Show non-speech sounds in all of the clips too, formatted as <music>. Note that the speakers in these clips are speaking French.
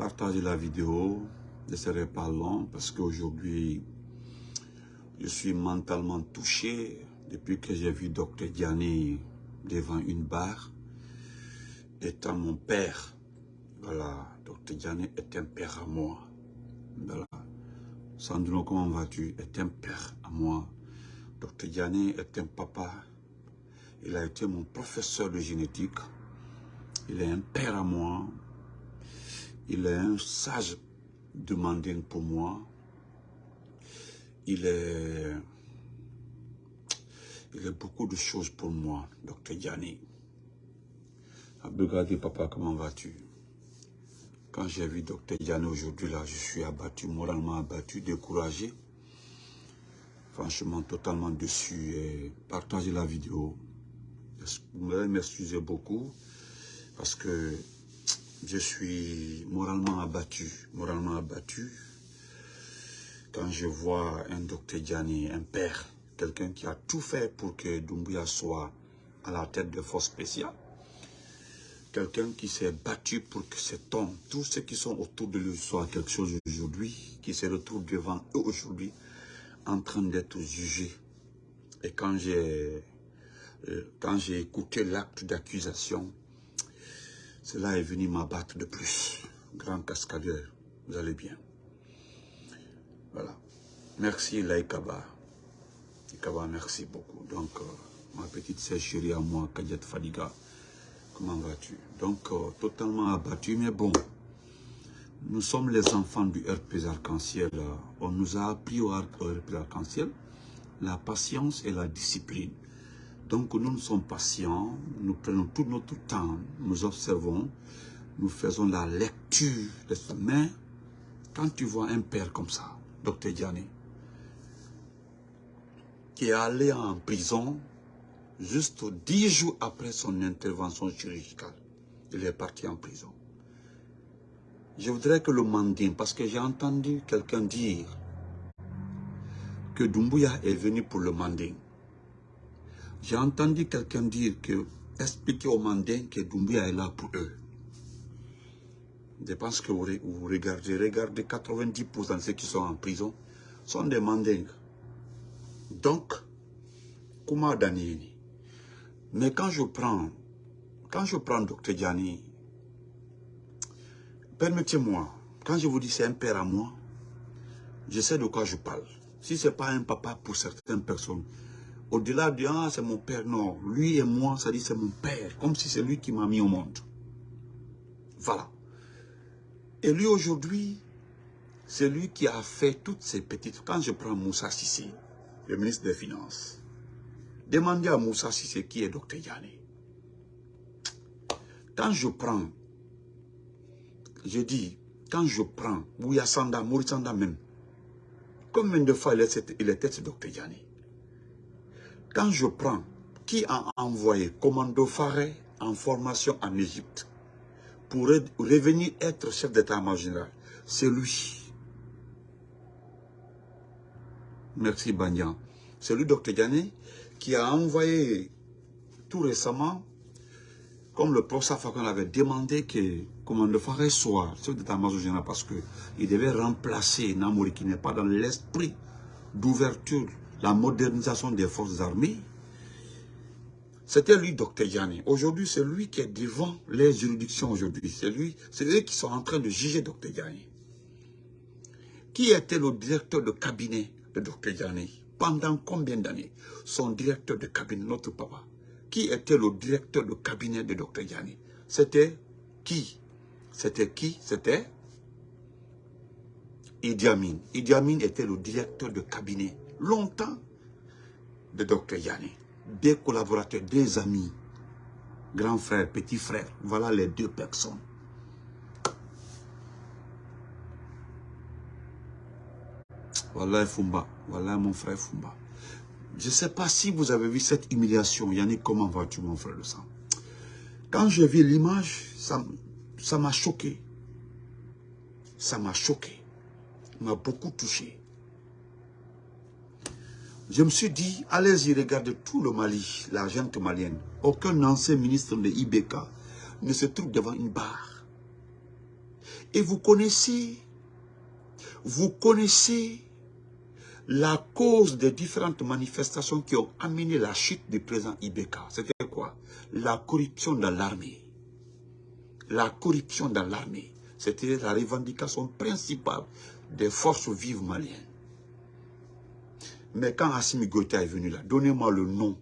partagez la vidéo. Ne serai pas long parce qu'aujourd'hui, je suis mentalement touché depuis que j'ai vu Dr Diani devant une barre, étant mon père. Voilà, Dr Diani est un père à moi. Voilà. Sandro, comment vas-tu? Est un père à moi. Dr Diani est un papa. Il a été mon professeur de génétique. Il est un père à moi. Il est un sage demanding pour moi. Il est, il est beaucoup de choses pour moi, docteur Gianni. Regardez, papa, comment vas-tu? Quand j'ai vu docteur Gianni aujourd'hui, là, je suis abattu, moralement abattu, découragé. Franchement, totalement dessus. Et partagez la vidéo. Vous m'excuser beaucoup? Parce que je suis moralement abattu, moralement abattu quand je vois un docteur Gianni, un père, quelqu'un qui a tout fait pour que Doumbouya soit à la tête de forces spéciales, quelqu'un qui s'est battu pour que cet homme, tous ceux qui sont autour de lui soient quelque chose aujourd'hui, qui se retrouvent devant eux aujourd'hui, en train d'être jugés. Et quand j'ai euh, quand j'ai écouté l'acte d'accusation, cela est venu m'abattre de plus. Grand cascadeur, vous allez bien. Voilà. Merci Laïkaba. Laïkaba, merci beaucoup. Donc, euh, ma petite sœur chérie à moi, Kadiat Fadiga, comment vas-tu? Donc, euh, totalement abattu, mais bon. Nous sommes les enfants du RP Arc-en-Ciel. On nous a appris au RP Arc-en-Ciel la patience et la discipline. Donc nous, nous sommes patients, nous prenons tout notre temps, nous observons, nous faisons la lecture. Mais quand tu vois un père comme ça, docteur Diane, qui est allé en prison juste dix jours après son intervention chirurgicale, il est parti en prison. Je voudrais que le mandin, parce que j'ai entendu quelqu'un dire que Dumbuya est venu pour le mandin. J'ai entendu quelqu'un dire que, expliquer aux Mandins que Doumbia est là pour eux. Je pense que vous, regardez, regardez 90% de ceux qui sont en prison sont des Mandingues. Donc, comment Daniel? Mais quand je prends, quand je prends Dr Diani, permettez-moi, quand je vous dis c'est un père à moi, je sais de quoi je parle. Si ce n'est pas un papa pour certaines personnes, au-delà de ah, c'est mon père, non. Lui et moi, ça dit c'est mon père. Comme si c'est lui qui m'a mis au monde. Voilà. Et lui aujourd'hui, c'est lui qui a fait toutes ces petites... Quand je prends Moussa Sissé, le ministre des Finances, demandez à Moussa Sissé qui est Dr Yanné. Quand je prends, je dis, quand je prends Bouya Sanda, Maurice Sanda même, combien de fois il était ce Dr Yanné quand je prends qui a envoyé Commando Faré en formation en Égypte pour revenir être chef d'état-major? Général, c'est lui. Merci Banyan. C'est lui, Dr Diané, qui a envoyé tout récemment, comme le professeur Fakon avait demandé que Commando Faré soit chef d'état-major général parce qu'il devait remplacer Namouri qui n'est pas dans l'esprit d'ouverture la modernisation des forces armées, c'était lui, Dr Yanni. Aujourd'hui, c'est lui qui est devant les juridictions aujourd'hui. C'est eux qui sont en train de juger Dr Yanni. Qui était le directeur de cabinet de Dr Yanni Pendant combien d'années? Son directeur de cabinet, notre papa. Qui était le directeur de cabinet de Dr Yanni C'était qui? C'était qui? C'était Idi Amin. Idi Amin était le directeur de cabinet longtemps de Dr Yanni. Des collaborateurs, des amis, grand frère, petit frère. Voilà les deux personnes. Voilà Fumba, voilà mon frère Fumba. Je ne sais pas si vous avez vu cette humiliation. Yannick, comment vas-tu mon frère de sang? Quand j'ai vu l'image, ça m'a choqué. Ça m'a choqué. m'a beaucoup touché. Je me suis dit, allez-y, regardez tout le Mali, la gente malienne. Aucun ancien ministre de IBK ne se trouve devant une barre. Et vous connaissez, vous connaissez la cause des différentes manifestations qui ont amené la chute du président Ibeka. C'était quoi? La corruption dans l'armée. La corruption dans l'armée. C'était la revendication principale des forces vives maliennes. Mais quand Assimi Goïta est venu là, donnez-moi le nom.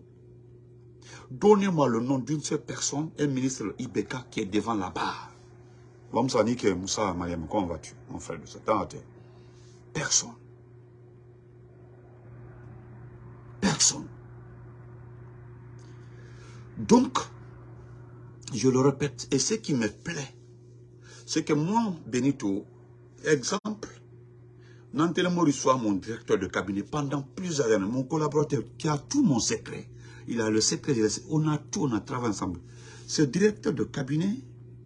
Donnez-moi le nom d'une seule personne, un ministre Ibeka qui est devant la barre. Moussa Mariam, comment vas-tu, mon frère de temps Personne. Personne. Donc, je le répète, et ce qui me plaît, c'est que moi, Benito, exemple, Maurice soit mon directeur de cabinet pendant plusieurs années, mon collaborateur qui a tout mon secret. Il a le secret, on a tout, on a travaillé ensemble. Ce directeur de cabinet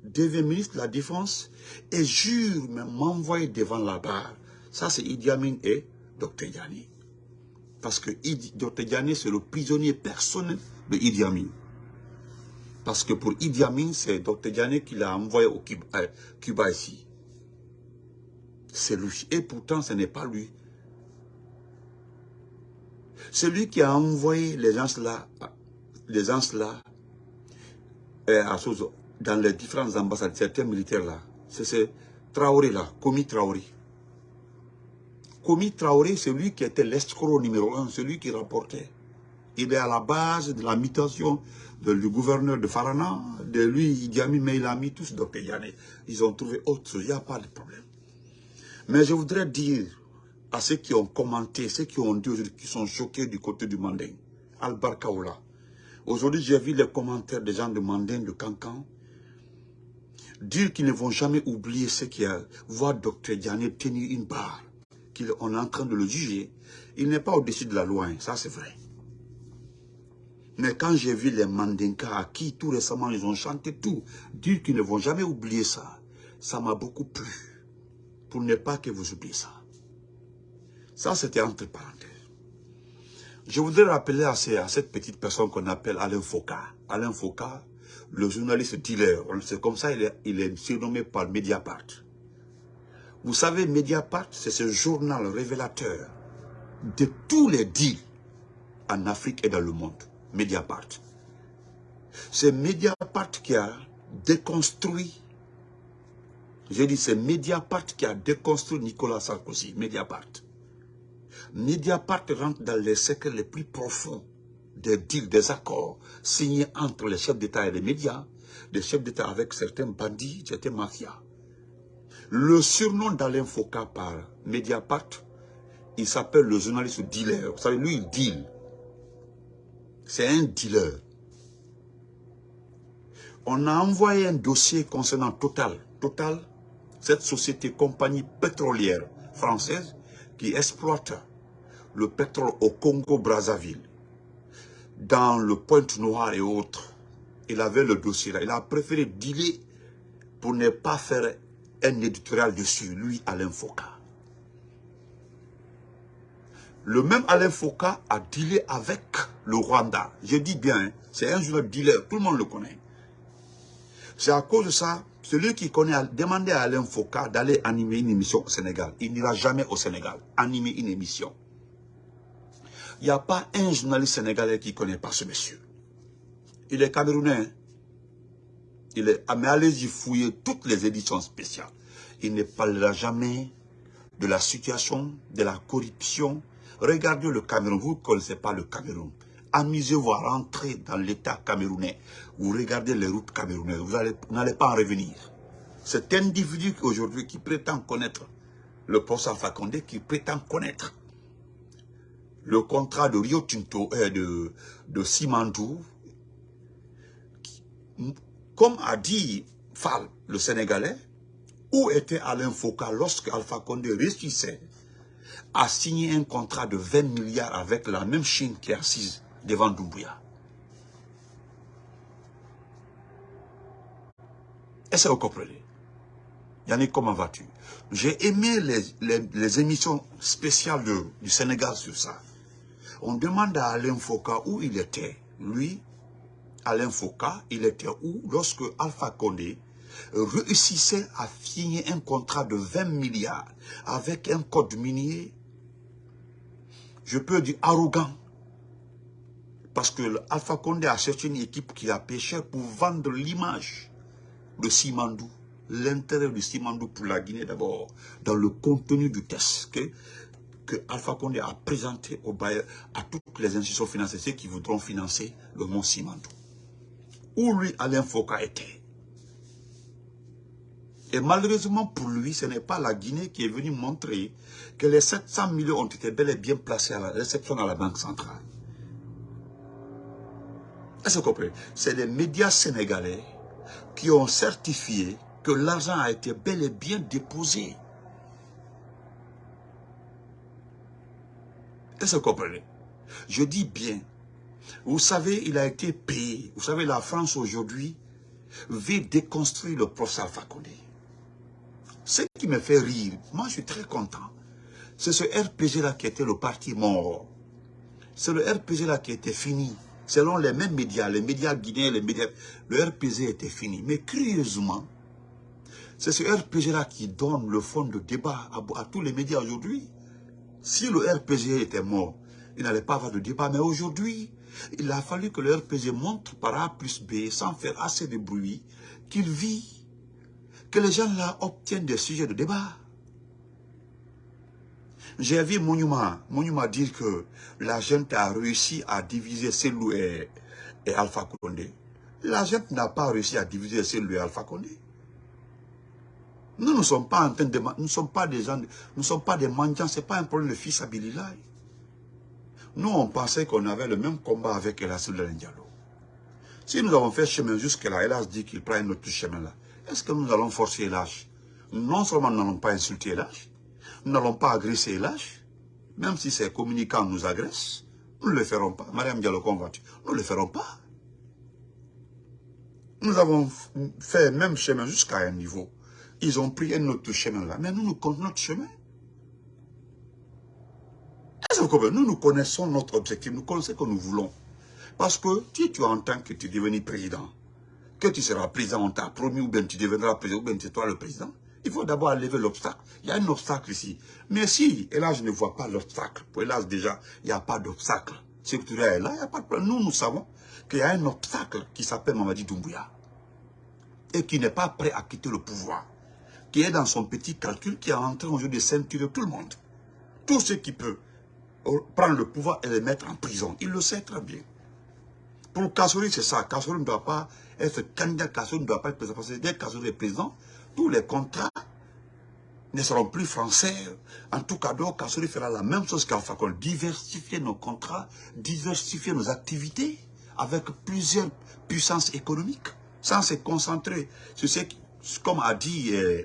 devient ministre de la Défense et jure m'envoyer devant la barre. Ça, c'est Idi Amin et Dr. Yanni. Parce que Dr. Yanni, c'est le prisonnier personnel de Idi Amin. Parce que pour Idi Amin, c'est Dr. Yanni qui l'a envoyé au Cuba, Cuba ici c'est lui. Et pourtant, ce n'est pas lui. C'est lui qui a envoyé les gens là, les gens là, euh, dans les différentes ambassades, certains militaires là. C'est ce Traoré là, Komi Traoré. Komi Traoré, c'est lui qui était l'escroc numéro un, celui qui rapportait. Il est à la base de la mutation du gouverneur de Farana, de lui, Idi Amin, mais il a mis tous Dr. Ils ont trouvé autre il n'y a pas de problème. Mais je voudrais dire à ceux qui ont commenté, ceux qui ont dit qui sont choqués du côté du Manding, Albar Kaoula. Aujourd'hui, j'ai vu les commentaires des gens de Manding, de Cancan, dire qu'ils ne vont jamais oublier ce qui a, voir Dr Diané tenir une barre, qu'on est en train de le juger. Il n'est pas au-dessus de la loi, hein, ça c'est vrai. Mais quand j'ai vu les Mandinka à qui tout récemment ils ont chanté tout, dire qu'ils ne vont jamais oublier ça, ça m'a beaucoup plu pour ne pas que vous oubliez ça. Ça, c'était entre parenthèses. Je voudrais rappeler à, cette petite personne qu'on appelle Alain Foucault. Alain Foucault, le journaliste dealer, c'est comme ça il est, il est surnommé par Mediapart. Vous savez, Mediapart, c'est ce journal révélateur de tous les deals en Afrique et dans le monde. Mediapart. C'est Mediapart qui a déconstruit j'ai dit, c'est Mediapart qui a déconstruit Nicolas Sarkozy, Mediapart. Mediapart rentre dans les secrets les plus profonds des deals, des accords signés entre les chefs d'État et les médias, des chefs d'État avec certains bandits, certains mafias. Le surnom d'Alain Foucault par Mediapart, il s'appelle le journaliste dealer. Vous savez, lui, il deal. C'est un dealer. On a envoyé un dossier concernant Total. Total, cette société compagnie pétrolière française qui exploite le pétrole au Congo-Brazzaville, dans le Pointe-Noire et autres. Il avait le dossier là. Il a préféré dealer pour ne pas faire un éditorial dessus, lui, Alain Foucault. Le même Alain Foucault a dealé avec le Rwanda. Je dis bien, hein, c'est un joueur dealer, tout le monde le connaît. C'est à cause de ça celui qui connaît, demandez à Alain Foucault d'aller animer une émission au Sénégal. Il n'ira jamais au Sénégal animer une émission. Il n'y a pas un journaliste sénégalais qui ne connaît pas ce monsieur. Il est camerounais. Hein. Il est, ah, mais allez-y fouiller toutes les éditions spéciales. Il ne parlera jamais de la situation, de la corruption. Regardez le Cameroun. Vous ne connaissez pas le Cameroun amusez-vous à rentrer dans l'État camerounais. Vous regardez les routes camerounaises, vous n'allez pas en revenir. Cet individu aujourd'hui qui prétend connaître le poste Alpha Condé, qui prétend connaître le contrat de Rio Tinto, et euh, de, de Simandou, comme a dit Fall, le Sénégalais, où était Alain Foucault lorsque Alpha Condé réussissait à signer un contrat de 20 milliards avec la même Chine qui est assise devant Doumbouya? Est-ce que vous comprenez? Yannick, comment vas-tu? J'ai aimé les, émissions spéciales du Sénégal sur ça. On demande à Alain Foucault où il était. Lui, Alain Foucault, il était où lorsque Alpha Condé réussissait à signer un contrat de 20 milliards avec un code minier, je peux dire arrogant. Parce que Alpha Condé a cherché une équipe qui a pêché pour vendre l'image Simandou, l'intérêt de Simandou pour la Guinée d'abord, dans le contenu du test que, que Alpha Condé a présenté au bailleur, à toutes les institutions financières qui voudront financer le mont Simandou. Où lui, Alain Foucault était. Et malheureusement pour lui, ce n'est pas la Guinée qui est venue montrer que les 700 millions ont été bel et bien placés à la réception à la Banque centrale. Est-ce que vous comprenez? C'est les médias sénégalais qui ont certifié que l'argent a été bel et bien déposé. Est-ce que vous comprenez? Je dis bien. Vous savez, il a été payé. Vous savez, la France aujourd'hui veut déconstruire le procès Alpha. Ce qui me fait rire, moi je suis très content, c'est ce RPG-là qui était le parti mort. C'est le RPG-là qui était fini. Selon les mêmes médias, les médias guinéens, les médias, le RPG était fini. Mais curieusement, c'est ce RPG-là qui donne le fond de débat à, tous les médias aujourd'hui. Si le RPG était mort, il n'allait pas avoir de débat. Mais aujourd'hui, il a fallu que le RPG montre par A plus B, sans faire assez de bruit, qu'il vit, que les gens là obtiennent des sujets de débat. J'ai vu Monument, Monument dire que la gente a réussi à diviser Selou et, et Alpha Condé. La gente n'a pas réussi à diviser Selou et Alpha Condé. Nous ne sommes pas en train de... Nous sommes pas des gens... Nous ne sommes pas des mendiants. Ce n'est pas un problème de fils. Nous, on pensait qu'on avait le même combat avec Elassil Diallo. Si nous avons fait chemin jusque là, Elas dit qu'il prend un autre chemin là. Est-ce que nous allons forcer Elas Non seulement nous n'allons pas insulter Elas, nous n'allons pas agresser Elas, même si ces communicants nous agressent, nous ne le ferons pas. Mariam Diallo convaincu, nous ne le ferons pas. Nous avons fait même chemin jusqu'à un niveau. Ils ont pris un autre chemin là. Mais nous, nous connaissons notre chemin. Nous, nous connaissons notre objectif. Nous connaissons ce que nous voulons. Parce que si tu entends que tu es devenu président, que tu seras président, on t'a promis, ou bien tu deviendras président, ou bien c'est toi le président, il faut d'abord lever l'obstacle. Il y a un obstacle ici. Mais si, et là je ne vois pas l'obstacle, pour hélas déjà, il n'y a pas d'obstacle. Si tu es là, il n'y a pas de problème. Nous, nous savons qu'il y a un obstacle qui s'appelle Mamadi Doumbouya. Et qui n'est pas prêt à quitter le pouvoir qui est dans son petit calcul, qui est en train aujourd'hui de ceinturer tout le monde. Tout ce qui peut prendre le pouvoir et le mettre en prison. Il le sait très bien. Pour Kassouri, c'est ça. Kassouri ne doit pas être candidat, Kassouri ne doit pas être président. Parce que dès que est président, tous les contrats ne seront plus français. En tout cas, donc, Kassouri fera la même chose qu'Alpha. Diversifier nos contrats, diversifier nos activités avec plusieurs puissances économiques, sans se concentrer sur ce qui comme a dit euh,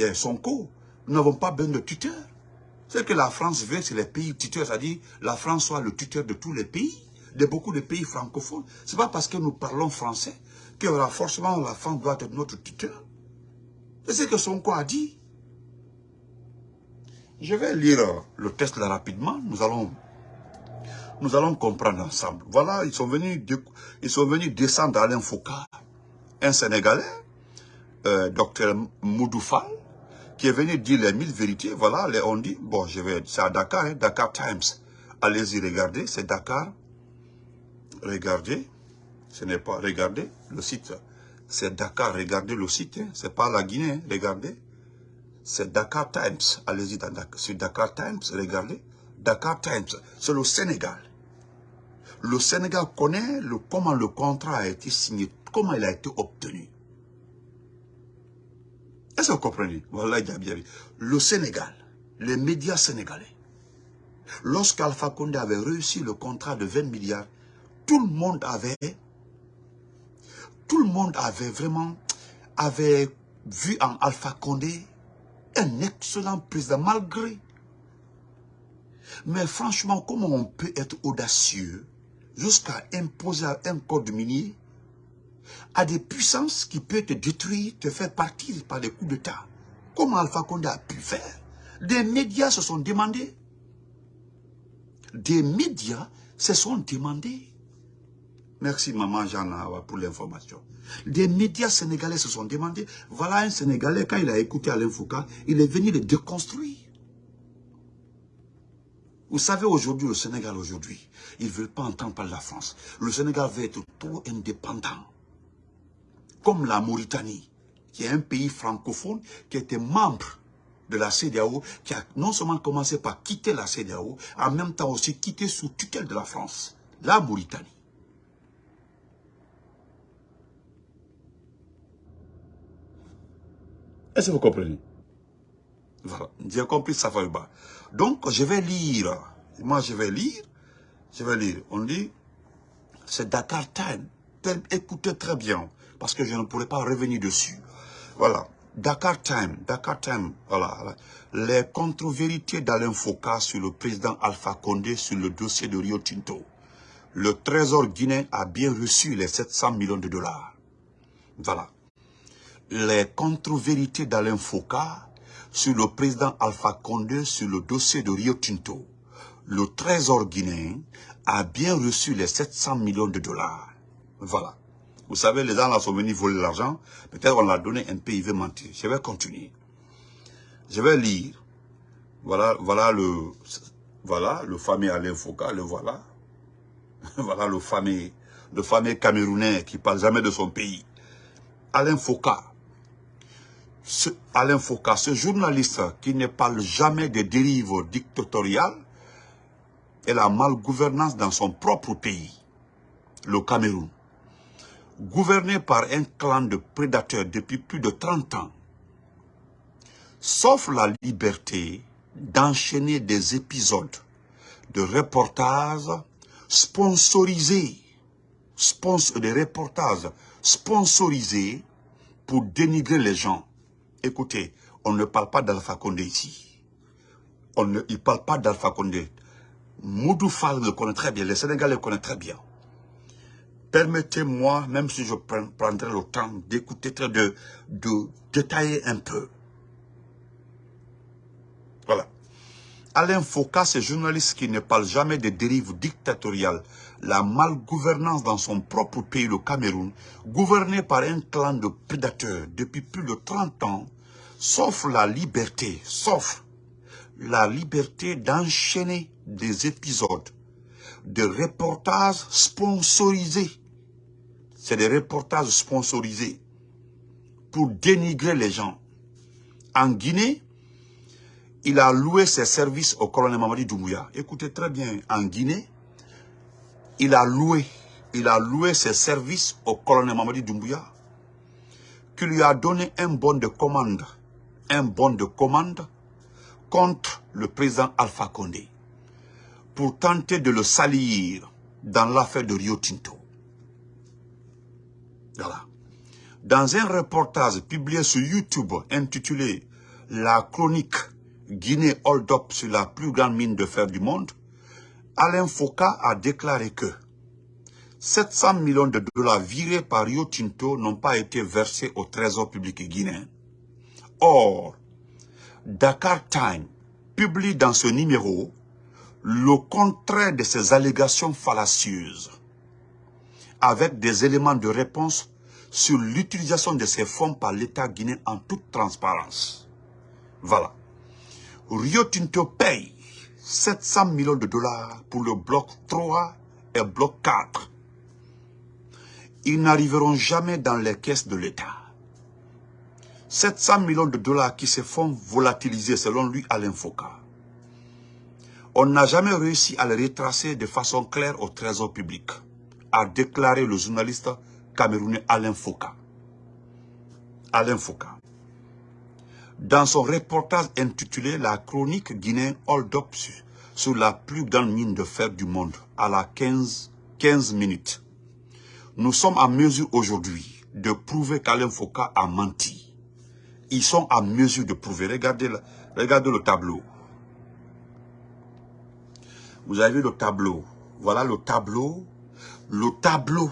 euh, Sonko, nous n'avons pas besoin de tuteurs. Ce que la France veut, c'est les pays tuteurs, c'est-à-dire la France soit le tuteur de tous les pays, de beaucoup de pays francophones. Ce n'est pas parce que nous parlons français que forcément la France doit être notre tuteur. C'est ce que Sonko a dit. Je vais lire le texte là rapidement. Nous allons, comprendre ensemble. Voilà, ils sont venus, descendre à Foucault, un Sénégalais, euh, docteur Moudoufal, qui est venu dire les mille vérités. Voilà, les, on dit, bon, je vais, c'est à Dakar, hein, Dakar Times. Allez-y, regardez, c'est Dakar. Regardez, ce n'est pas, regardez, le site, c'est Dakar, regardez le site, hein, c'est pas la Guinée, hein, regardez. C'est Dakar Times, allez-y sur Dakar Times, regardez. Dakar Times, c'est le Sénégal. Le Sénégal connaît le, comment le contrat a été signé, comment il a été obtenu. Est-ce que vous comprenez? Voilà, bien Le Sénégal, les médias sénégalais, lorsqu'Alpha Condé avait réussi le contrat de 20 milliards, tout le monde avait, tout le monde avait vraiment, vu en Alpha Condé un excellent président, malgré. Mais franchement, comment on peut être audacieux jusqu'à imposer un code minier à des puissances qui peuvent te détruire, te faire partir par des coups d'État? Comment Alpha Condé a pu faire? Des médias se sont demandés. Des médias se sont demandés. Merci maman Jana pour l'information. Des médias sénégalais se sont demandés, voilà un Sénégalais, quand il a écouté Alain Foucault, il est venu le déconstruire. Vous savez aujourd'hui, le Sénégal aujourd'hui, ils ne veulent pas entendre parler de la France. Le Sénégal veut être trop indépendant. Comme la Mauritanie, qui est un pays francophone, qui était membre de la CDAO, qui a non seulement commencé par quitter la CDAO, en même temps aussi quitté sous tutelle de la France, la Mauritanie. Est-ce que vous comprenez? Voilà, j'ai compris ça va bas. Donc, je vais lire. Moi, je vais lire. Je vais lire. On dit, c'est Dakar Time. Écoutez très bien, parce que je ne pourrais pas revenir dessus. Voilà. Dakar Time, Dakar Time, voilà. Les contre-vérités d'Alain Foucault sur le président Alpha Condé sur le dossier de Rio Tinto. Le trésor guinéen a bien reçu les 700 millions de dollars. Voilà. Les contre-vérités d'Alain Foucault sur le président Alpha Condé sur le dossier de Rio Tinto. Le trésor guinéen a bien reçu les 700 millions de dollars. Voilà. Vous savez, les gens là sont venus voler l'argent. Peut-être on l'a donné un il veut mentir. Je vais continuer. Je vais lire. Voilà, voilà le, voilà le fameux Alain Foucault, le voilà. <laughs> voilà le fameux, le fameux Camerounais qui parle jamais de son pays. Alain Foucault. Ce, Alain Foucault, ce journaliste qui ne parle jamais des dérives dictatoriales et la malgouvernance dans son propre pays, le Cameroun gouverné par un clan de prédateurs depuis plus de 30 ans, sauf la liberté d'enchaîner des épisodes de reportages sponsorisés, des reportages sponsorisés pour dénigrer les gens. Écoutez, on ne parle pas d'Alpha Condé ici. On ne, il ne parle pas d'Alpha Condé. Moudou le connaît très bien, les Sénégalais le connaissent très bien. Permettez-moi, même si je prendrai le temps d'écouter, de, de détailler un peu. Voilà. Alain Foucault, ce journaliste qui ne parle jamais des dérives dictatoriales, la malgouvernance dans son propre pays, le Cameroun, gouverné par un clan de prédateurs depuis plus de 30 ans, sauf la liberté, sauf la liberté d'enchaîner des épisodes de reportages sponsorisés c'est des reportages sponsorisés pour dénigrer les gens. En Guinée, il a loué ses services au colonel Mamadi Doumbouya. Écoutez très bien, en Guinée, il a loué, il a loué ses services au colonel Mamadi Doumbouya, qui lui a donné un bon de commande, un bon de commande contre le président Alpha Condé, pour tenter de le salir dans l'affaire de Rio Tinto. Dans un reportage publié sur YouTube intitulé « La chronique Guinée Hold Up sur la plus grande mine de fer du monde », Alain Foucault a déclaré que 700 millions de dollars virés par Rio Tinto n'ont pas été versés au trésor public guinéen. Or, Dakar Time publie dans ce numéro le contraire de ces allégations fallacieuses avec des éléments de réponse sur l'utilisation de ces fonds par l'État guinéen en toute transparence. Voilà. Rio Tinto paye 700 millions de dollars pour le bloc 3 et bloc 4. Ils n'arriveront jamais dans les caisses de l'État. 700 millions de dollars qui se font volatiliser selon lui à Foucault. On n'a jamais réussi à les retracer de façon claire au trésor public a déclaré le journaliste camerounais Alain Foucault. Alain Foucault. Dans son reportage intitulé La chronique guinéenne Hold Up sur la plus grande mine de fer du monde à la 15, 15 minutes, nous sommes en mesure aujourd'hui de prouver qu'Alain Foucault a menti. Ils sont en mesure de prouver. Regardez, regardez le tableau. Vous avez vu le tableau. Voilà le tableau le tableau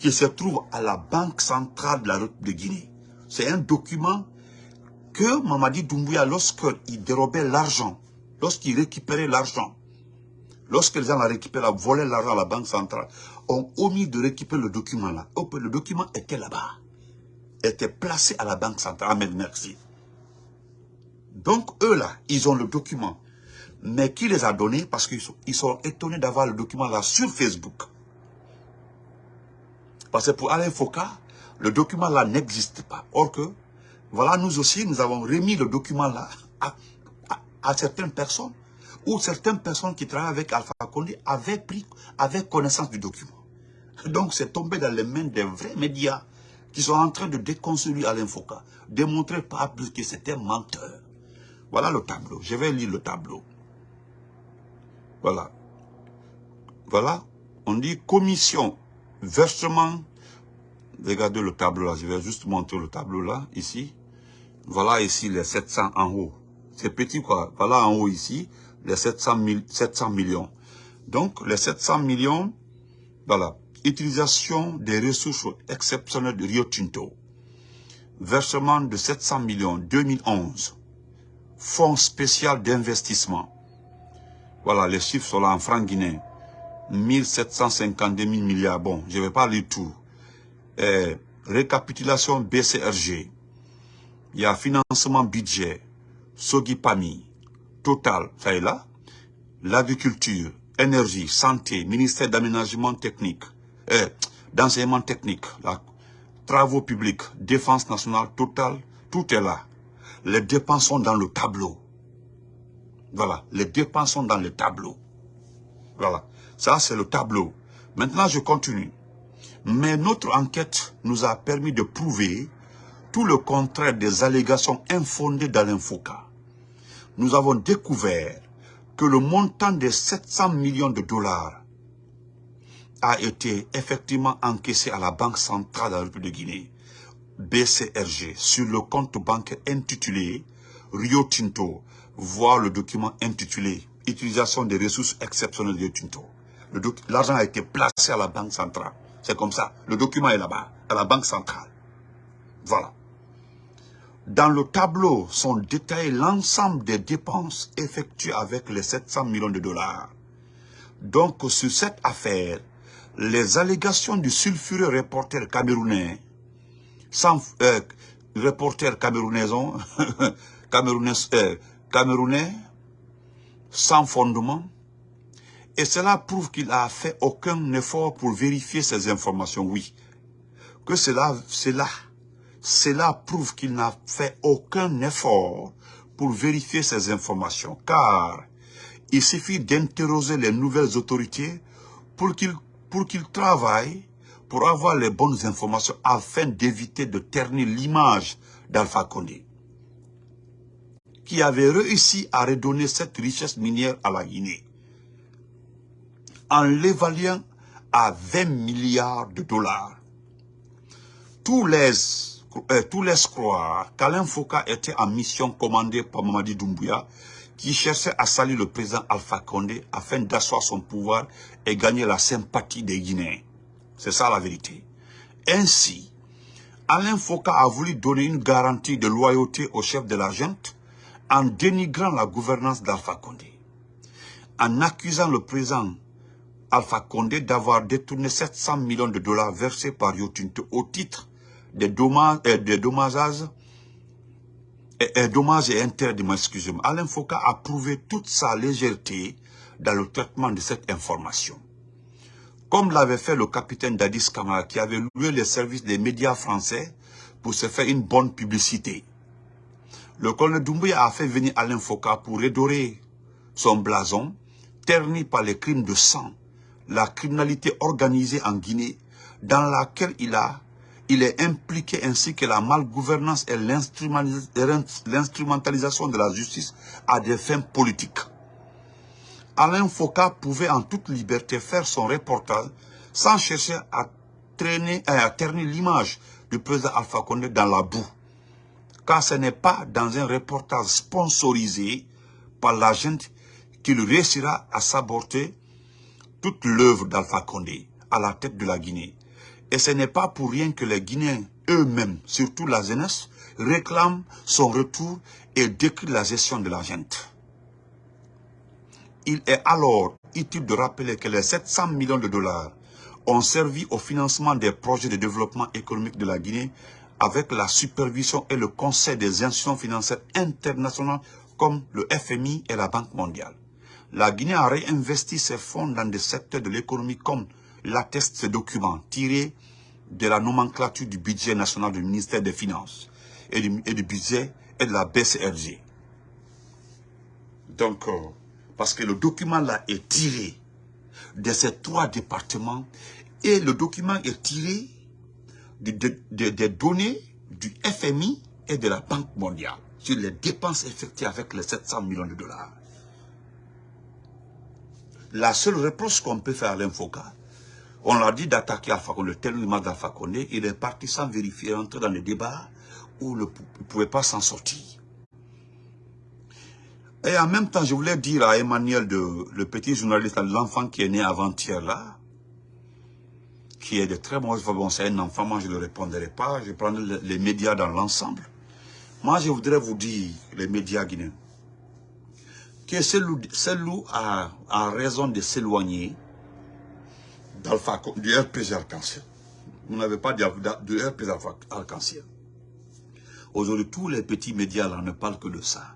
qui se trouve à la Banque centrale de la de Guinée. C'est un document que Mamadi Doumbouya, lorsqu'il dérobait l'argent, lorsqu'il récupérait l'argent lorsque les gens récupéré, volé l'argent à la banque centrale, ont omis de récupérer le document là. Le document était là-bas. Était placé à la banque centrale. Amen, merci. Donc, eux là, ils ont le document. Mais qui les a donnés? Parce qu'ils sont, ils sont étonnés d'avoir le document là sur Facebook. Parce que pour Alain Foucault, le document là n'existe pas. Or que, voilà, nous aussi, nous avons remis le document là à, certaines personnes, ou certaines personnes qui travaillent avec Alpha Condé avaient pris, avaient connaissance du document. Donc c'est tombé dans les mains des vrais médias qui sont en train de déconstruire Alain Foucault, démontrer pas plus que c'était menteur. Voilà le tableau. Je vais lire le tableau. Voilà. Voilà. On dit commission, versement. Regardez le tableau là. Je vais juste montrer le tableau là, ici. Voilà ici les 700 en haut. C'est petit quoi. Voilà en haut ici, les 700, 700 millions. Donc, les 700 millions, voilà. Utilisation des ressources exceptionnelles de Rio Tinto. Versement de 700 millions 2011. Fonds spécial d'investissement. Voilà, les chiffres sont là en francs guinéens. 1752 000 milliards. Bon, je ne vais pas lire tout. Eh, récapitulation BCRG. Il y a financement budget, Sogipami, Total, ça est là. L'agriculture, énergie, santé, ministère d'aménagement technique, eh, d'enseignement technique, la, travaux publics, défense nationale, Total, tout est là. Les dépenses sont dans le tableau. Voilà, les dépenses sont dans le tableau. Voilà, ça c'est le tableau. Maintenant, je continue. Mais notre enquête nous a permis de prouver tout le contraire des allégations infondées d'Alain Foucault. Nous avons découvert que le montant de 700 millions de dollars a été effectivement encaissé à la Banque centrale de la République de Guinée, BCRG, sur le compte bancaire intitulé Rio Tinto, voir le document intitulé « Utilisation des ressources exceptionnelles de Rio Tinto ». L'argent a été placé à la Banque centrale. C'est comme ça. Le document est là-bas, à la Banque centrale. Voilà. Dans le tableau sont détaillés l'ensemble des dépenses effectuées avec les 700 millions de dollars. Donc, sur cette affaire, les allégations du sulfureux reporter camerounais, sans, euh, reporter camerounais, <laughs> camerounais, euh, camerounais, sans fondement, et cela prouve qu'il n'a fait aucun effort pour vérifier ces informations, oui. Que cela, cela cela prouve qu'il n'a fait aucun effort pour vérifier ces informations, car il suffit d'interroger les nouvelles autorités pour qu'ils pour qu'ils travaillent pour avoir les bonnes informations afin d'éviter de ternir l'image d'Alpha Condé, qui avait réussi à redonner cette richesse minière à la Guinée, en l'évaluant à 20 milliards de dollars. Euh, tout laisse croire qu'Alain Foucault était en mission commandée par Mamadi Doumbouya, qui cherchait à salir le président Alpha Condé afin d'asseoir son pouvoir et gagner la sympathie des Guinéens. C'est ça la vérité. Ainsi, Alain Foucault a voulu donner une garantie de loyauté au chef de la junte en dénigrant la gouvernance d'Alpha Condé, en accusant le président Alpha Condé d'avoir détourné 700 millions de dollars versés par Yotinto au titre des dommages, euh, des dommages et, et, dommages et intérêts, excusez-moi. Alain Foucault a prouvé toute sa légèreté dans le traitement de cette information. Comme l'avait fait le capitaine Dadis Kamara qui avait loué les services des médias français pour se faire une bonne publicité. Le colonel Doumbouya a fait venir Alain Foucault pour redorer son blason, terni par les crimes de sang, la criminalité organisée en Guinée, dans laquelle il a il est impliqué ainsi que la malgouvernance et l'instrumentalisation de la justice à des fins politiques. Alain Foucault pouvait en toute liberté faire son reportage sans chercher à, traîner, à ternir l'image du président Alpha Condé dans la boue. Car ce n'est pas dans un reportage sponsorisé par la gente qu'il réussira à saborter toute l'œuvre d'Alpha Condé à la tête de la Guinée. Et ce n'est pas pour rien que les Guinéens eux-mêmes, surtout la jeunesse, réclament son retour et décrient la gestion de la gente. Il est alors utile de rappeler que les 700 millions de dollars ont servi au financement des projets de développement économique de la Guinée avec la supervision et le conseil des institutions financières internationales comme le FMI et la Banque mondiale. La Guinée a réinvesti ses fonds dans des secteurs de l'économie comme l'attestent ces documents tirés de la nomenclature du budget national du ministère des Finances et du, budget et de la BCRG. Donc, euh, parce que le document là est tiré de ces trois départements et le document est tiré des données du FMI et de la Banque mondiale sur les dépenses effectuées avec les 700 millions de dollars. La seule réponse qu'on peut faire à l'Infoca, on l'a dit d'attaquer Alpha Condé, le terrorisme d'Alpha Condé, il est parti sans vérifier, entrer dans les débats où il ne pouvait pas s'en sortir. Et en même temps, je voulais dire à Emmanuel, de, le petit journaliste, l'enfant qui est né avant-hier là, qui est de très mauvaise bon, c'est un enfant, moi je ne le répondrai pas, je prends les médias dans l'ensemble. Moi, je voudrais vous dire, les médias guinéens, que celui a, a raison de s'éloigner du RPG arc-en-ciel. Vous n'avez pas de, de RPG arc-en-ciel. Aujourd'hui, tous les petits médias là ne parlent que de ça.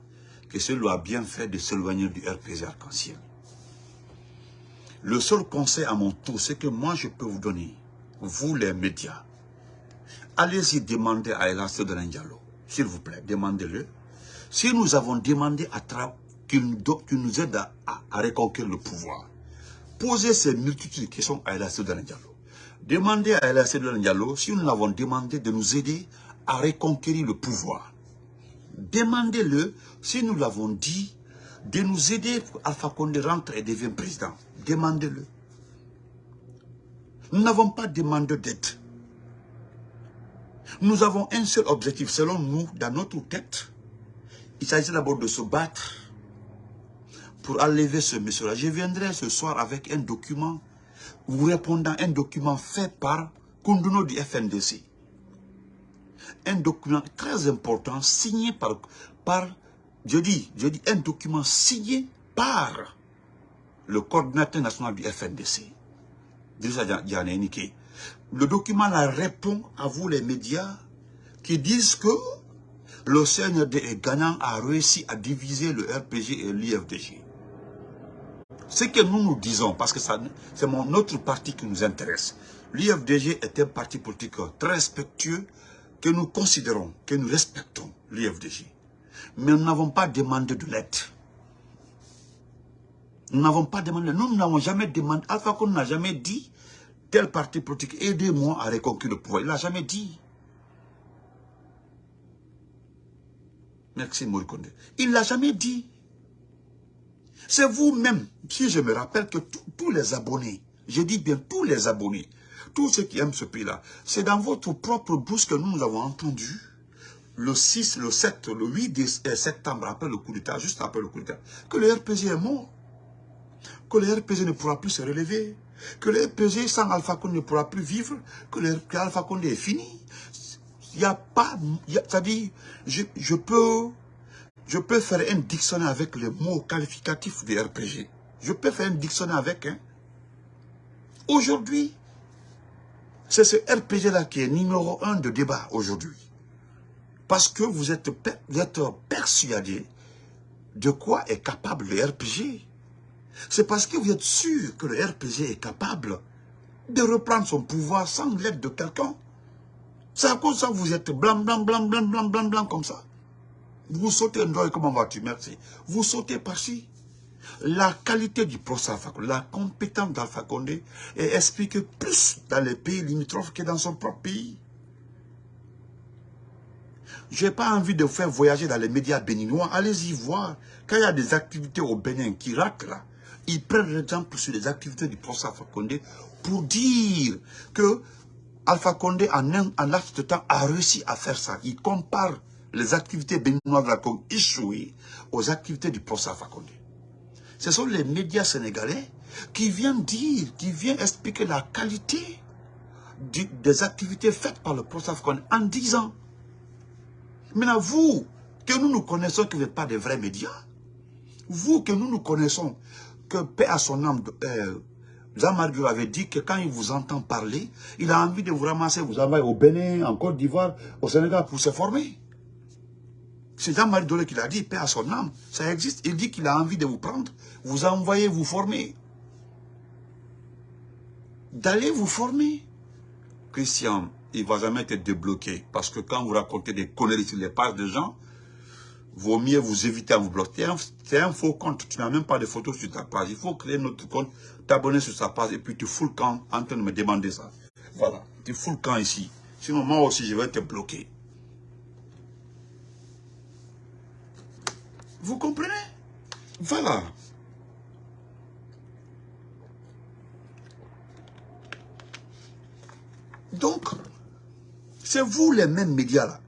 Que celui a bien fait de s'éloigner du RPG arc-en-ciel. Le seul conseil à mon tour, c'est que moi je peux vous donner, vous les médias, allez-y demander à Elassé de Diallo, s'il vous plaît, demandez-le. Si nous avons demandé à qu'il nous, aide à, reconquérir le pouvoir, Posez ces multitudes de questions à Elassé de Diallo. Demandez à Elassé de Diallo si nous l'avons demandé de nous aider à reconquérir le pouvoir. Demandez-le si nous l'avons dit de nous aider pour Alpha Condé rentre et devient président. Demandez-le. Nous n'avons pas demandé d'aide. Nous avons un seul objectif, selon nous, dans notre tête. Il s'agit d'abord de se battre pour enlever ce monsieur-là. Je viendrai ce soir avec un document, vous répondant un document fait par Kunduno du FNDC. Un document très important, signé par, par je dis, je dis un document signé par le coordinateur national du FNDC. Le document là répond à vous les médias qui disent que le CNRD gagnant a réussi à diviser le RPG et l'IFDG. Ce que nous nous disons, parce que c'est notre parti qui nous intéresse. L'IFDG est un parti politique très respectueux que nous considérons, que nous respectons, l'IFDG. Mais nous n'avons pas demandé de l'aide. Nous n'avons pas demandé, nous n'avons jamais demandé, Alpha Condé n'a jamais dit, tel parti politique, aidez-moi à reconquérir le pouvoir. Il n'a jamais dit. Merci Maurice Il l'a jamais dit. C'est vous-même, si je me rappelle que tous les abonnés, je dis bien tous les abonnés, tous ceux qui aiment ce pays-là, c'est dans votre propre bouche que nous, avons entendu le 6, le 7, le 8 euh, septembre, après le coup d'État, juste après le coup d'État, que le RPG est mort, que le RPG ne pourra plus se relever, que le RPG sans Alpha Condé ne pourra plus vivre, que le Condé est fini. Il n'y a pas, c'est-à-dire, je, je peux faire un dictionnaire avec les mots qualificatifs de RPG. Je peux faire un dictionnaire avec. Hein. Aujourd'hui, c'est ce RPG-là qui est numéro un de débat aujourd'hui. Parce que vous êtes, persuadé de quoi est capable le RPG. C'est parce que vous êtes sûr que le RPG est capable de reprendre son pouvoir sans l'aide de quelqu'un. C'est à cause de ça que vous êtes blanc, blanc, blanc, blanc, blanc, blanc, blanc comme ça. Vous sautez un comment vas-tu? Merci. Vous sautez par-ci. La qualité du procès la compétence d'Alpha Condé est expliquée plus dans les pays limitrophes que dans son propre pays. Je n'ai pas envie de vous faire voyager dans les médias béninois. Allez-y voir. Quand il y a des activités au Bénin qui ratent là, ils prennent l'exemple sur les activités du procès Alpha Condé pour dire que Alpha Condé, en un de temps, a réussi à faire ça. Il compare les activités béninoises de la Congo échouées aux activités du procès Fakonde. Ce sont les médias sénégalais qui viennent dire, qui viennent expliquer la qualité des activités faites par le Fakonde en disant, maintenant vous, que nous nous connaissons, que vous n'êtes pas des vrais médias, vous que nous nous connaissons, que paix à son âme, euh, Jean-Marc avait dit que quand il vous entend parler, il a envie de vous ramasser, vous envoyer au Bénin, en Côte d'Ivoire, au Sénégal pour se former. C'est Jean-Marie Dolé qui l'a dit, paix à son âme. Ça existe. Il dit qu'il a envie de vous prendre, vous envoyer vous former. D'aller vous former. Christian, il ne va jamais être débloqué. Parce que quand vous racontez des conneries sur les pages de gens, vaut mieux vous éviter à vous bloquer. C'est un, faux compte. Tu n'as même pas de photos sur ta page. Il faut créer notre compte, t'abonner sur sa page et puis tu fous le camp en train de me demander ça. Voilà. Tu fous le camp ici. Sinon, moi aussi, je vais te bloquer. Vous comprenez? Voilà. Donc, c'est vous les mêmes médias là.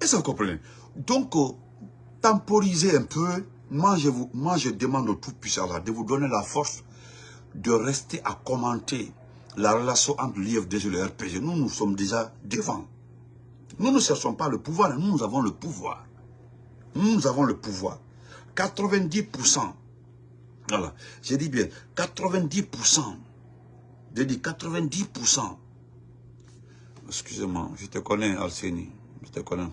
Est-ce que vous comprenez? Donc, euh, temporisez un peu. Moi je, vous, moi, je demande au Tout-Puissant de vous donner la force de rester à commenter la relation entre l'IFDG et le RPG. Nous, nous sommes déjà devant. Nous ne cherchons pas le pouvoir, nous, nous avons le pouvoir. Nous avons le pouvoir. 90%. Voilà. J'ai dit bien, 90%. J'ai dit 90%. Excusez-moi, je te connais, Alcénie. Je te connais.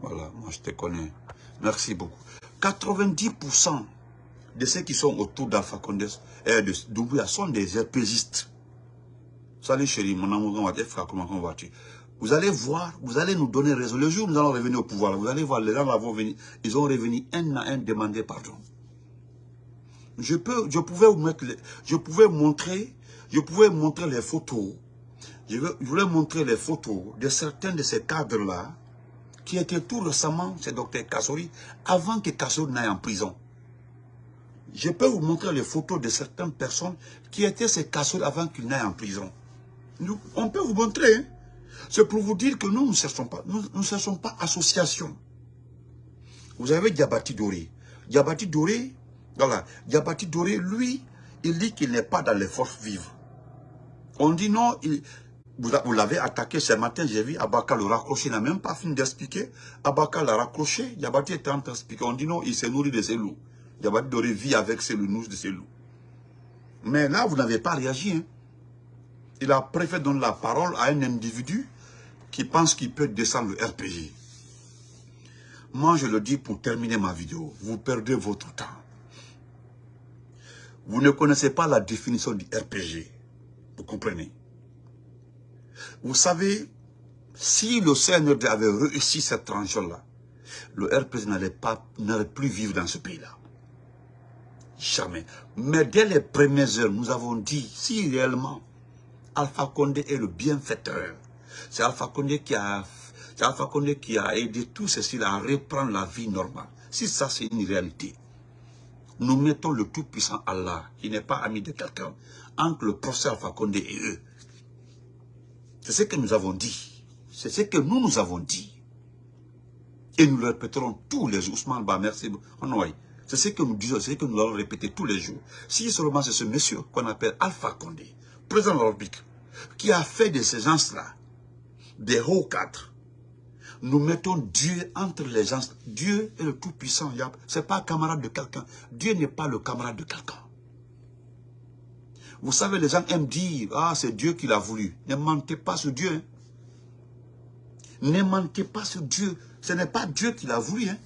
Voilà, moi je te connais. Merci beaucoup. 90% de ceux qui sont autour d'Alpha Condé et de Doumbouya sont des RPGistes. Salut chérie, mon amour, comment vas-tu? Vous allez voir, vous allez nous donner raison. Le jour où nous allons revenir au pouvoir, vous allez voir, les gens vont venir, ils ont revenu un à un demander pardon. Je peux, je pouvais vous mettre, je pouvais montrer, je pouvais montrer les photos. Je, voulais montrer les photos de certains de ces cadres-là, qui étaient tout récemment chez Dr Kassori, avant que Kassori n'aille en prison. Je peux vous montrer les photos de certaines personnes qui étaient ces Kassori avant qu'il n'aille en prison. On peut vous montrer, hein. C'est pour vous dire que nous ne cherchons pas, nous ne cherchons pas association. Vous avez Diabati Doré. Diabati Doré, voilà, Diabati Doré, lui, il dit qu'il n'est pas dans les forces vives. On dit non, vous, l'avez attaqué ce matin, j'ai vu Abaka le raccrocher, il n'a même pas fini d'expliquer. Abaka l'a raccroché, Diabati était en train d'expliquer. On dit non, il s'est nourri de ses loups. Diabati Doré vit avec ses loups, de ses loups. Mais là, vous n'avez pas réagi. Hein. Il a préféré donner la parole à un individu pense qu'il peut descendre le RPG. Moi, je le dis pour terminer ma vidéo. Vous perdez votre temps. Vous ne connaissez pas la définition du RPG. Vous comprenez? Vous savez, si le CNRD avait réussi cette tranche-là, le RPG n'allait plus vivre dans ce pays-là. Jamais. Mais dès les premières heures, nous avons dit, si réellement Alpha Condé est le bienfaiteur, c'est Alpha Condé qui a, Alpha qui a aidé tous ceci à reprendre la vie normale. Si ça c'est une réalité, nous mettons le tout-puissant Allah, qui n'est pas ami de quelqu'un, entre le professeur Alpha Condé et eux. C'est ce que nous avons dit. C'est ce que nous nous avons dit. Et nous le répéterons tous les jours. Ousmane Ba, merci. C'est ce que nous disons, c'est ce que nous allons répéter tous les jours. Si seulement c'est ce monsieur qu'on appelle Alpha Condé, président de République, qui a fait de ces gens-là des hauts cadres. Nous mettons Dieu entre les gens. Dieu est le Tout-Puissant. Ce n'est pas camarade de quelqu'un. Dieu n'est pas le camarade de quelqu'un. Vous savez, les gens aiment dire, ah, c'est Dieu qui l'a voulu. Ne mentez pas sur Dieu. Hein. Ne mentez pas sur Dieu. Ce n'est pas Dieu qui l'a voulu. Hein.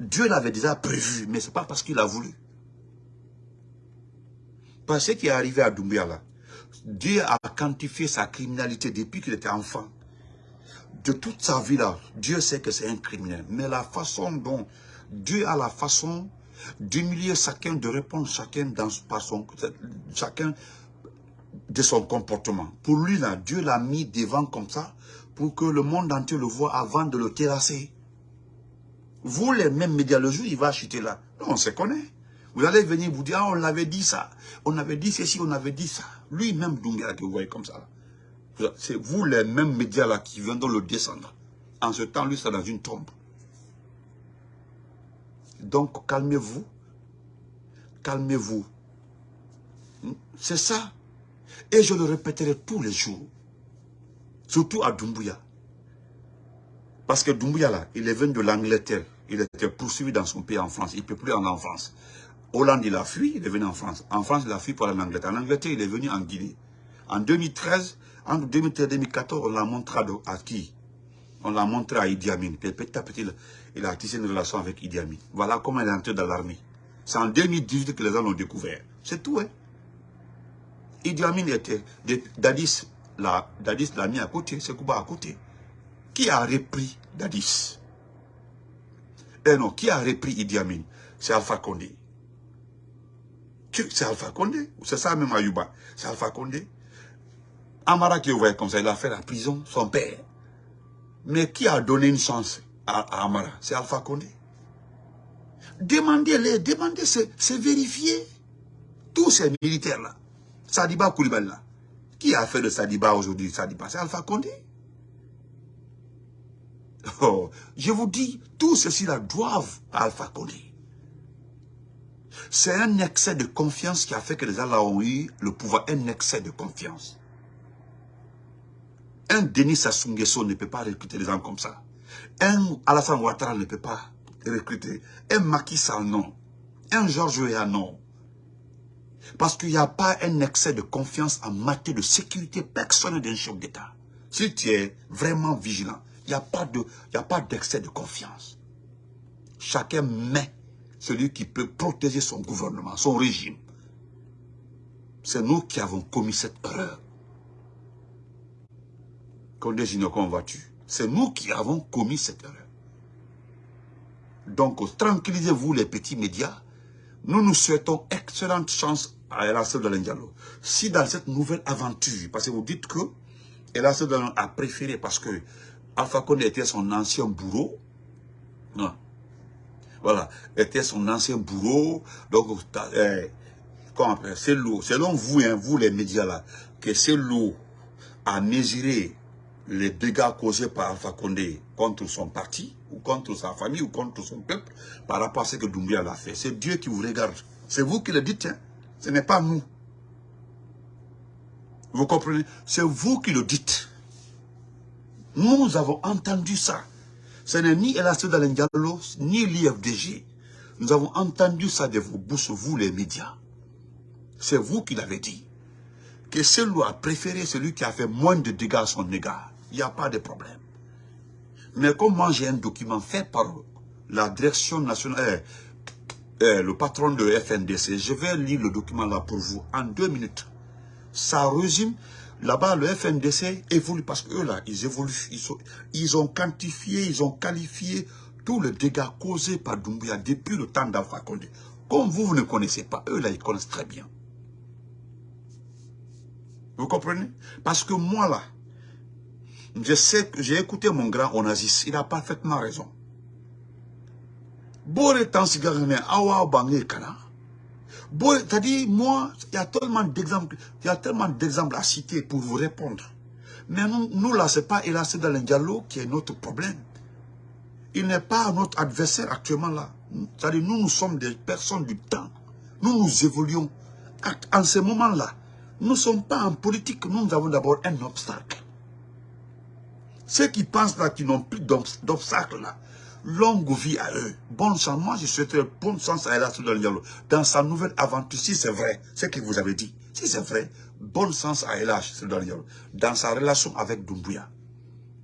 Dieu l'avait déjà prévu, mais ce n'est pas parce qu'il a voulu. Parce ce qui est arrivé à Doumbia là, Dieu a quantifié sa criminalité depuis qu'il était enfant. De toute sa vie là, Dieu sait que c'est un criminel. Mais la façon dont Dieu a la façon d'humilier chacun, de répondre chacun dans son, chacun de son comportement. Pour lui là, Dieu l'a mis devant comme ça pour que le monde entier le voit avant de le terrasser. Vous les mêmes médias, le jour il va chuter là. on se connaît. Vous allez venir vous dire, ah, on l'avait dit ça, on avait dit ceci, on avait dit ça. Lui-même, Dunga, que vous voyez comme ça. C'est vous les mêmes médias là qui viendront le descendre. En ce temps, lui, c'est dans une tombe. Donc, calmez-vous. Calmez-vous. C'est ça. Et je le répéterai tous les jours. Surtout à Dumbuya. Parce que Dumbuya, là, il est venu de l'Angleterre. Il était poursuivi dans son pays en France. Il ne peut plus en France. Hollande, il a fui, il est venu en France. En France, il a fui pour aller en Angleterre. Il est venu en Guinée. En 2013, entre 2013 et 2014, on l'a montré à qui? On l'a montré à Idi Amin. petit à petit, il a tissé une relation avec Idi Amin. Voilà comment il est entré dans l'armée. C'est en 2018 que les gens l'ont découvert. C'est tout, hein. Idi Amin était... Dadis l'a mis à côté, c'est Kouba à côté. Qui a repris Dadis? Eh non, qui a repris Idi Amin? C'est Alpha Condé. C'est Alpha Condé. C'est ça même Ayuba. C'est Alpha Condé. Amara qui voyait comme ça, il a fait la prison, son père. Mais qui a donné une chance à, Amara? C'est Alpha Condé. Demandez-les, demandez, c'est vérifié. Tous ces militaires-là, Sadiba Koulibaly là, qui a fait de Sadiba aujourd'hui Sadiba? C'est Alpha Condé. Oh, je vous dis, tous ceux-ci-là doivent Alpha Condé. C'est un excès de confiance qui a fait que les Allah ont eu le pouvoir, un excès de confiance. Un Denis Sassou ne peut pas recruter des gens comme ça. Un Alassane Ouattara ne peut pas recruter. Un Macky Sall, non. Un Georges Weah, non. Parce qu'il n'y a pas un excès de confiance en matière de sécurité personnelle d'un chef d'État. Si tu es vraiment vigilant, il n'y a pas d'excès de, de confiance. Chacun met celui qui peut protéger son gouvernement, son régime. C'est nous qui avons commis cette erreur. Condé Ginocon vas-tu C'est nous qui avons commis cette erreur. Donc, tranquillisez-vous les petits médias. Nous nous souhaitons excellente chance à Elassel de Diallo. Si dans cette nouvelle aventure, parce que vous dites que Elassel a préféré parce que Alpha était son ancien bourreau. Non. Voilà, était son ancien bourreau. Donc, eh, c'est l'eau. Selon vous, hein, vous les médias là, que c'est l'eau à mesurer les dégâts causés par Alpha Condé contre son parti, ou contre sa famille, ou contre son peuple, par rapport à ce que Doumbia l'a fait? C'est Dieu qui vous regarde. C'est vous qui le dites, hein. ce n'est pas nous. Vous comprenez? C'est vous qui le dites. Nous avons entendu ça. Ce n'est ni Elassé Diallo, ni l'IFDG. Nous avons entendu ça de vos bouches, vous les médias. C'est vous qui l'avez dit. Que celui a préféré celui qui a fait moins de dégâts à son égard il n'y a pas de problème. Mais comme moi j'ai un document fait par la direction nationale, eh, eh, le patron de FNDC, je vais lire le document là pour vous en deux minutes. Ça résume, là-bas le FNDC évolue parce qu'eux là, ils évoluent, ils, ont quantifié, ils ont qualifié tous les dégâts causés par Doumbia depuis le temps d'Alpha Condé. Comme vous, vous ne connaissez pas, eux là, ils connaissent très bien. Vous comprenez? Parce que moi là, je sais que j'ai écouté mon grand Onazis, il a parfaitement raison. C'est-à-dire, moi, il y a tellement d'exemples, à citer pour vous répondre. Mais nous, nous là, ce n'est pas Elassé dans dialogue qui est notre problème. Il n'est pas notre adversaire actuellement là. C'est-à-dire, nous, nous sommes des personnes du temps. Nous, nous évoluons. En ce moment-là, nous ne sommes pas en politique, nous avons d'abord un obstacle. Ceux qui pensent là, qui n'ont plus d'obstacles là, longue vie à eux. Bonne chance. Moi, je souhaiterais bonne chance à Ella Diallo. Dans sa nouvelle aventure, si c'est vrai, ce que vous avez dit, si c'est vrai, bonne chance à Ella Diallo. Dans sa relation avec Dumbuya.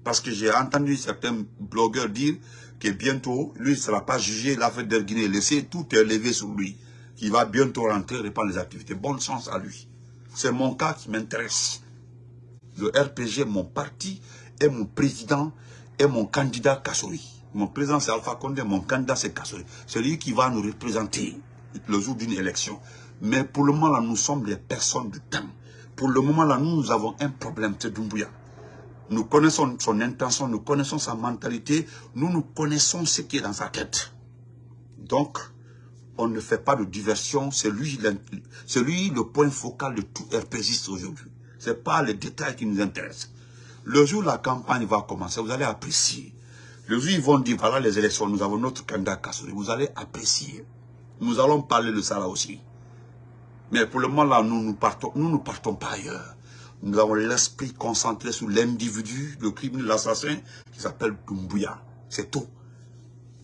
Parce que j'ai entendu certains blogueurs dire que bientôt, lui ne sera pas jugé, l'affaire d'Erguiné, laisser tout élevé sur lui. Qu'il va bientôt rentrer, répandre les activités. Bonne chance à lui. C'est mon cas qui m'intéresse. Le RPG, mon parti, est mon président, et mon candidat Kassori. Mon président c'est Alpha Condé, mon candidat c'est Kassori. C'est lui qui va nous représenter le jour d'une élection. Mais pour le moment là, nous sommes des personnes de temps. Pour le moment là, nous, avons un problème, c'est Doumbouya. Nous connaissons son intention, nous connaissons sa mentalité, nous nous connaissons ce qui est dans sa tête. Donc, on ne fait pas de diversion, c'est lui, lui le point focal de tout RPGiste aujourd'hui. Ce n'est pas les détails qui nous intéressent. Le jour où la campagne va commencer, vous allez apprécier. Le jour ils vont dire, voilà les élections, nous avons notre candidat Kassouri, vous allez apprécier. Nous allons parler de ça là aussi. Mais pour le moment là, nous ne partons, nous ne partons pas ailleurs. Nous avons l'esprit concentré sur l'individu, le criminel, l'assassin, qui s'appelle Dumbuya. C'est tout.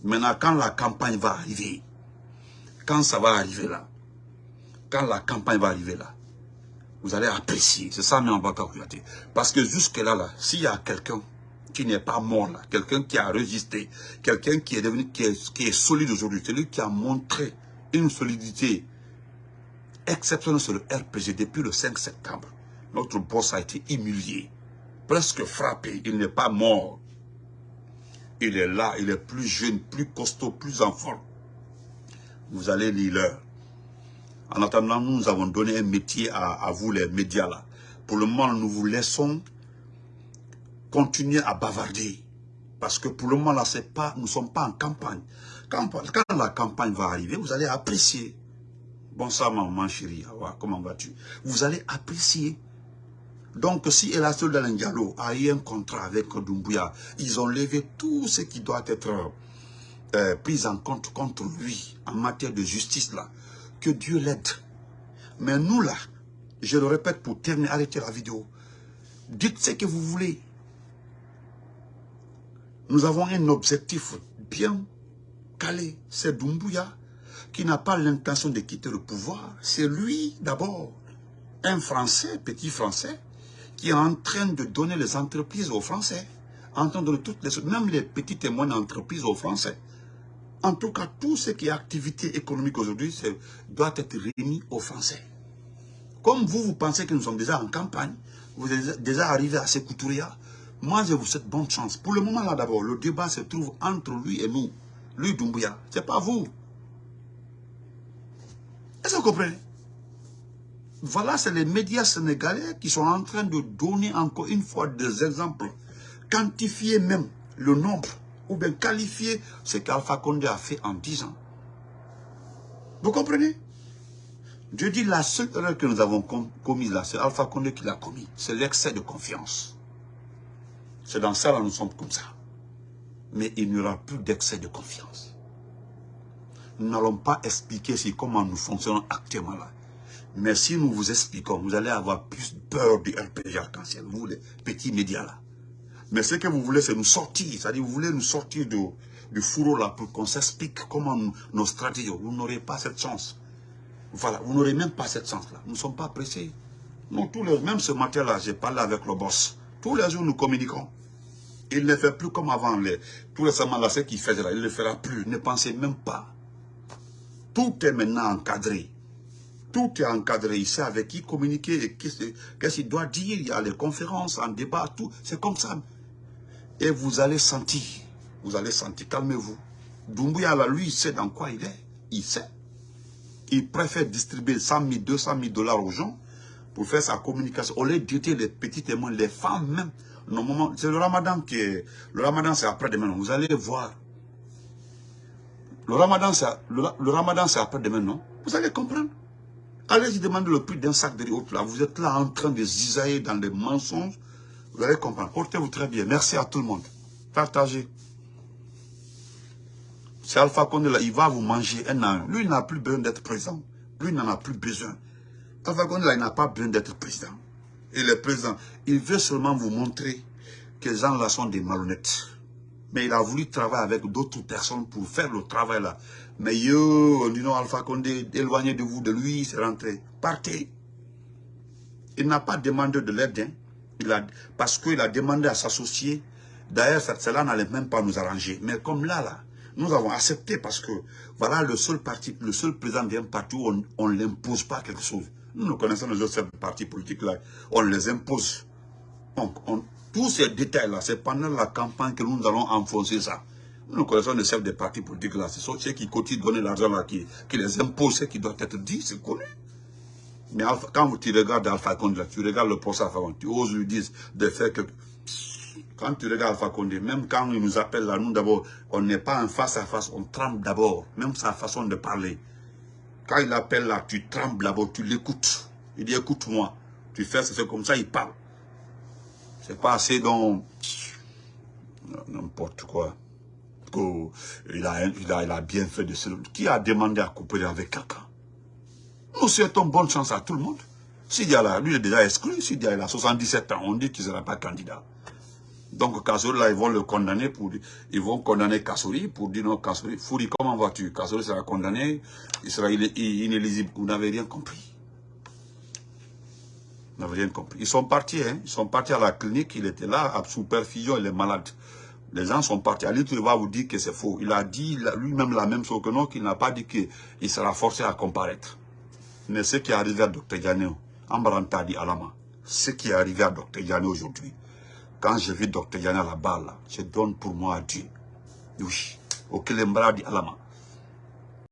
Maintenant, quand la campagne va arriver, quand ça va arriver là, quand la campagne va arriver là, vous allez apprécier. C'est ça, mais on va. Parce que jusque-là, là, s'il y a quelqu'un qui n'est pas mort là, quelqu'un qui a résisté, quelqu'un qui est devenu, qui est, solide aujourd'hui, celui qui a montré une solidité exceptionnelle sur le RPG depuis le 5 septembre. Notre boss a été humilié, presque frappé. Il n'est pas mort. Il est là, il est plus jeune, plus costaud, plus en forme. Vous allez lire l'heure. En attendant, nous avons donné un métier à, vous, les médias là. Pour le moment, nous vous laissons continuer à bavarder. Parce que pour le moment, là, pas, nous ne sommes pas en campagne. Quand, la campagne va arriver, vous allez apprécier. Bonsoir, maman chérie. comment vas-tu? Vous allez apprécier. Donc, si Elassol Diallo a eu un contrat avec Doumbouya, ils ont levé tout ce qui doit être euh, pris en compte contre lui en matière de justice, là. Que Dieu l'aide. Mais nous, là, je le répète pour terminer, arrêtez la vidéo. Dites ce que vous voulez. Nous avons un objectif bien calé. C'est Doumbouya qui n'a pas l'intention de quitter le pouvoir. C'est lui, d'abord, un Français, petit Français, qui est en train de donner les entreprises aux Français. En train de donner toutes les même les petites et moyennes entreprises aux Français. En tout cas, tout ce qui est activité économique aujourd'hui doit être remis aux Français. Comme vous, vous pensez que nous sommes déjà en campagne, vous êtes déjà arrivé à Sekouturia, moi je vous souhaite bonne chance. Pour le moment là d'abord, le débat se trouve entre lui et nous. Lui Doumbouya, ce n'est pas vous. Est-ce que vous comprenez? Voilà, c'est les médias sénégalais qui sont en train de donner encore une fois des exemples. Quantifier même le nombre ou bien qualifier ce qu'Alpha Condé a fait en 10 ans. Vous comprenez? Je dis la seule erreur que nous avons commise là, c'est Alpha Condé qui l'a commis. C'est l'excès de confiance. C'est dans ça là nous sommes comme ça. Mais il n'y aura plus d'excès de confiance. Nous n'allons pas expliquer comment nous fonctionnons actuellement là. Mais si nous vous expliquons, vous allez avoir plus peur du RPG arc-en-ciel, vous les petits médias là. Mais ce que vous voulez, c'est nous sortir. C'est-à-dire, vous voulez nous sortir du fourreau là pour qu'on s'explique comment nos stratégies. Vous n'aurez pas cette chance. Voilà, vous n'aurez même pas cette chance-là. Nous ne sommes pas pressés. Non, tous les, même ce matin-là, j'ai parlé avec le boss. Tous les jours, nous communiquons. Il ne fait plus comme avant. Les, tout récemment, là, ce qu'il faisait il ne le fera plus. Ne pensez même pas. Tout est maintenant encadré. Tout est encadré. Il sait avec qui communiquer, qu'est-ce qu'il doit dire. Il y a les conférences, en débat, tout. C'est comme ça. Et vous allez sentir, vous allez sentir, calmez-vous. Doumbouya, là, lui, il sait dans quoi il est. Il sait. Il préfère distribuer 100 000, 200 000 dollars aux gens pour faire sa communication. Au lieu d'aider les petits témoins, les femmes même. Normalement, c'est le ramadan qui est... Le ramadan, c'est après-demain. Vous allez voir. Le ramadan, c'est le, ramadan, c'est après-demain, non? Vous allez comprendre. Allez-y demander le prix d'un sac de riz là. Vous êtes là en train de zisailler dans des mensonges. Vous allez comprendre. Portez-vous très bien. Merci à tout le monde. Partagez. C'est Alpha Condé là, il va vous manger un an. Lui, il n'a plus besoin d'être président. Lui, il n'en a plus besoin. Alpha Condé là, il n'a pas besoin d'être président. Il est président. Il veut seulement vous montrer que les gens là sont des malhonnêtes. Mais il a voulu travailler avec d'autres personnes pour faire le travail là. Mais yo, dit non, Alpha Condé, éloignez de vous, de lui, c'est rentré. Partez. Il n'a pas demandé de l'aide. Hein parce qu'il a demandé à s'associer. D'ailleurs, cela n'allait même pas nous arranger. Mais comme là, là, nous avons accepté parce que, voilà, le seul parti, le seul président d'un parti où on ne l'impose pas quelque chose. Nous, nous connaissons les autres partis politiques là, on les impose. Donc, tous ces détails-là, c'est pendant la campagne que nous allons enfoncer ça. Nous connaissons les chefs des partis politiques là, c'est ceux qui continuent de donner l'argent là, qui, qui les imposent, ce qui doit être dit, c'est connu. Mais quand tu regardes Alpha Condé, tu regardes le procès Alpha Condé, tu oses lui dire de faire que... Quand tu regardes Alpha Condé, même quand il nous appelle là, nous d'abord, on n'est pas en face à face, on tremble d'abord, même sa façon de parler. Quand il appelle là, tu trembles d'abord, tu l'écoutes. Il dit écoute-moi, tu fais c'est comme ça, il parle. C'est pas assez dans n'importe quoi. Il a, il, a, il a bien fait de ce... Qui a demandé à couper avec quelqu'un? Nous souhaitons bonne chance à tout le monde. S'il y a là, lui est déjà exclu, s'il y a 77 ans, on dit qu'il ne sera pas candidat. Donc Kassouri, là, ils vont le condamner pour... Ils vont condamner Kassouri pour dire non, Kassouri, Fouri, comment vas-tu? Kassouri sera condamné, il sera inéligible. Vous n'avez rien compris. Vous n'avez rien compris. Ils sont partis, hein. Ils sont partis à la clinique, il était là, sous perfusion, il est malade. Les gens sont partis. Ali va vous dire que c'est faux. Il a dit lui-même la même chose que nous, qu'il n'a pas dit qu'il sera forcé à comparaître. Mais ce qui est arrivé à Dr. Diane, Ambaranta dit Alama, ce qui est arrivé à Dr. Diane aujourd'hui, quand j'ai vu Dr. Diane là-bas, je donne pour moi à Dieu. Oui, au Alama.